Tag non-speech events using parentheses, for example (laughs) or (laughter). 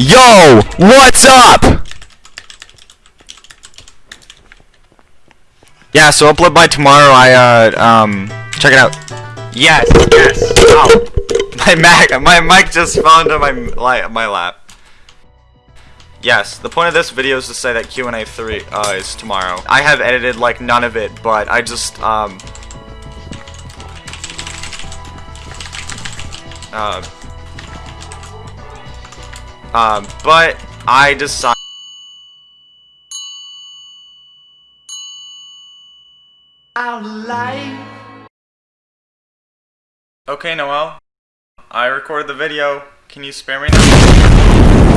Yo, what's up? Yeah, so upload by tomorrow. I uh um check it out. Yes, yes. Oh, (laughs) my Mac, my mic just fell into my my lap. Yes, the point of this video is to say that Q&A 3 uh, is tomorrow. I have edited like none of it, but I just um uh um, but I decided. Okay, Noel. I recorded the video. Can you spare me now?